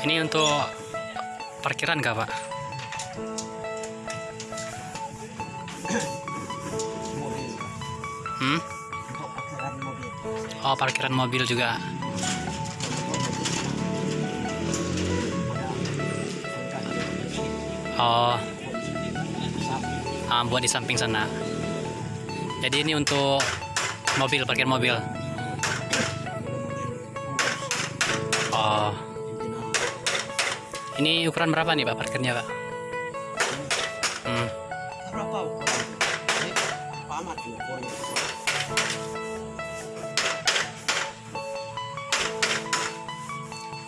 Ini untuk parkiran kah, Pak? Hmm? Oh, parkiran mobil juga. Oh, ah, buat di samping sana. Jadi ini untuk mobil, parkir mobil. Oh, ini ukuran berapa nih Pak parkirnya Pak? Hmm. berapa ukuran ini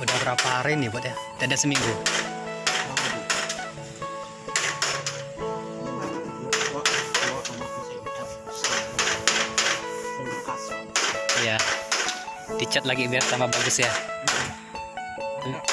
Udah berapa hari nih buat ya? Ada seminggu. Iya. Dicat lagi biar tambah bagus ya. Ada